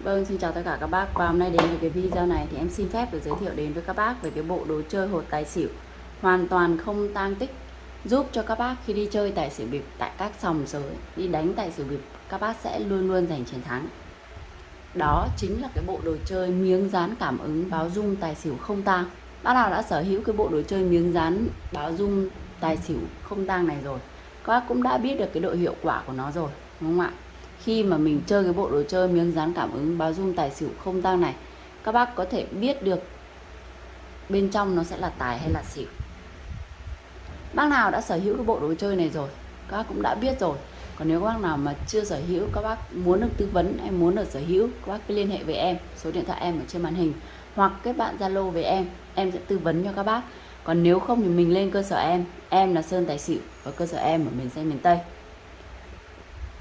Vâng, xin chào tất cả các bác. Và hôm nay đến với cái video này thì em xin phép được giới thiệu đến với các bác về cái bộ đồ chơi hột tài xỉu. Hoàn toàn không tang tích Giúp cho các bác khi đi chơi tài xỉu bịp tại các sòng sới Đi đánh tài xỉu bịp các bác sẽ luôn luôn giành chiến thắng. Đó chính là cái bộ đồ chơi miếng dán cảm ứng báo dung tài xỉu không tang. Bác nào đã sở hữu cái bộ đồ chơi miếng dán báo dung tài xỉu không tang này rồi Các bác cũng đã biết được cái độ hiệu quả của nó rồi đúng không ạ? Khi mà mình chơi cái bộ đồ chơi miếng dán cảm ứng báo dung tài xỉu không tăng này, các bác có thể biết được bên trong nó sẽ là tài hay là xỉu. Bác nào đã sở hữu cái bộ đồ chơi này rồi, các bác cũng đã biết rồi. Còn nếu các bác nào mà chưa sở hữu, các bác muốn được tư vấn hay muốn được sở hữu, các bác cứ liên hệ với em, số điện thoại em ở trên màn hình, hoặc kết bạn zalo với em em sẽ tư vấn cho các bác. Còn nếu không thì mình lên cơ sở em em là sơn tài xỉu và cơ sở em ở miền tây miền tây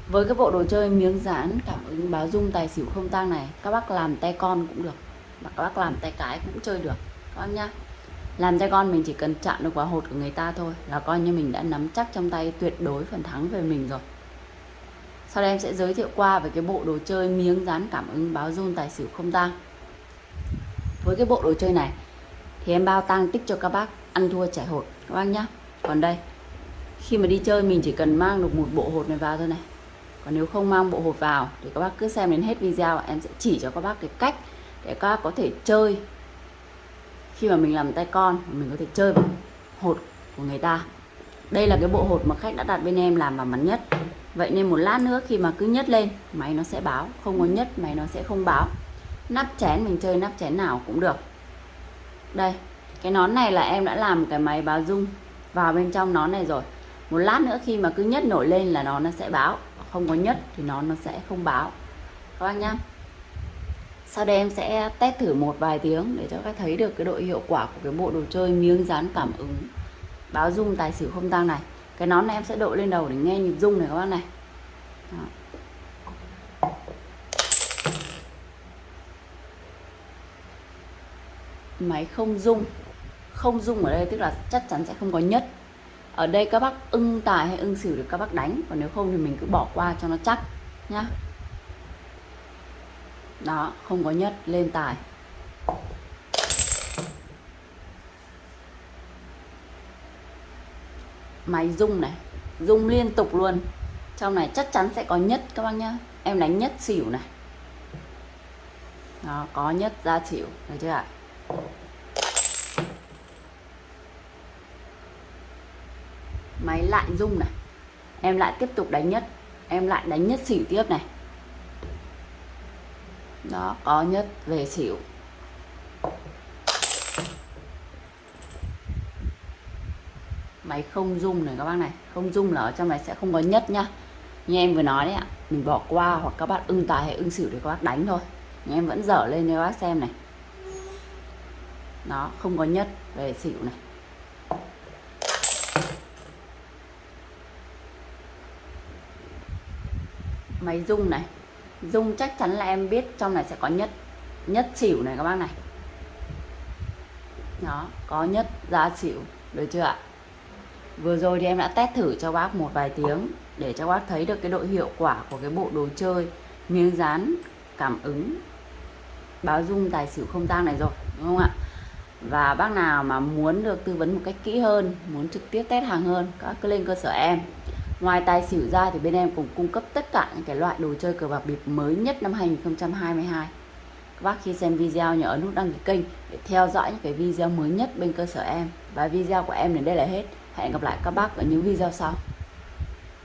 với cái bộ đồ chơi miếng dán, cảm ứng báo dung tài xỉu không tang này, các bác làm tay con cũng được. Và các bác làm tay cái cũng chơi được, các bác nhá. Làm tay con mình chỉ cần chạm được vào hột của người ta thôi là coi như mình đã nắm chắc trong tay tuyệt đối phần thắng về mình rồi. Sau đây em sẽ giới thiệu qua về cái bộ đồ chơi miếng dán cảm ứng báo dung tài xỉu không tang. Với cái bộ đồ chơi này thì em bao tang tích cho các bác ăn thua trải hột, các bác nhá. Còn đây, khi mà đi chơi mình chỉ cần mang được một bộ hột này vào thôi này còn nếu không mang bộ hột vào thì các bác cứ xem đến hết video, em sẽ chỉ cho các bác cái cách để các bác có thể chơi. Khi mà mình làm tay con, mình có thể chơi vào hột của người ta. Đây là cái bộ hột mà khách đã đặt bên em làm vào mặt nhất. Vậy nên một lát nữa khi mà cứ nhất lên, máy nó sẽ báo. Không có nhất máy nó sẽ không báo. Nắp chén, mình chơi nắp chén nào cũng được. Đây, cái nón này là em đã làm cái máy báo dung vào bên trong nón này rồi. Một lát nữa khi mà cứ nhất nổi lên là nó nó sẽ báo không có nhất thì nó nó sẽ không báo. Các bác nhá. Sau đây em sẽ test thử một vài tiếng để cho các thấy được cái độ hiệu quả của cái bộ đồ chơi miếng dán cảm ứng. Báo dung tài xỉu không tăng này. Cái nón này em sẽ đội lên đầu để nghe nhịp rung này các bác này. Đó. máy không rung. Không rung ở đây tức là chắc chắn sẽ không có nhất ở đây các bác ưng tài hay ưng xỉu được các bác đánh, còn nếu không thì mình cứ bỏ qua cho nó chắc nhá. Đó, không có nhất, lên tài. Máy rung này, rung liên tục luôn. Trong này chắc chắn sẽ có nhất các bác nhá. Em đánh nhất xỉu này. Đó, có nhất ra xỉu, được chưa ạ? Máy lại rung này. Em lại tiếp tục đánh nhất. Em lại đánh nhất xỉu tiếp này. Đó, có nhất về xỉu. Máy không rung này các bác này. Không rung là ở trong này sẽ không có nhất nhá. Như em vừa nói đấy ạ, mình bỏ qua hoặc các bạn ưng tài hay ưng xỉu để các bác đánh thôi. Nhưng em vẫn dở lên cho các bác xem này. Nó không có nhất về xỉu này. Máy rung này. Rung chắc chắn là em biết, trong này sẽ có nhất nhất xỉu này các bác này. Đó, có nhất ra xỉu, được chưa ạ? Vừa rồi thì em đã test thử cho bác một vài tiếng để cho bác thấy được cái độ hiệu quả của cái bộ đồ chơi miếng dán, cảm ứng, báo dung tài xỉu không tang này rồi, đúng không ạ? Và bác nào mà muốn được tư vấn một cách kỹ hơn, muốn trực tiếp test hàng hơn, các cứ lên cơ sở em. Ngoài tài xỉu ra thì bên em cũng cung cấp tất cả những cái loại đồ chơi cờ bạc bịp mới nhất năm 2022. Các bác khi xem video nhớ ấn nút đăng ký kênh để theo dõi những cái video mới nhất bên cơ sở em. Và video của em đến đây là hết. Hẹn gặp lại các bác ở những video sau.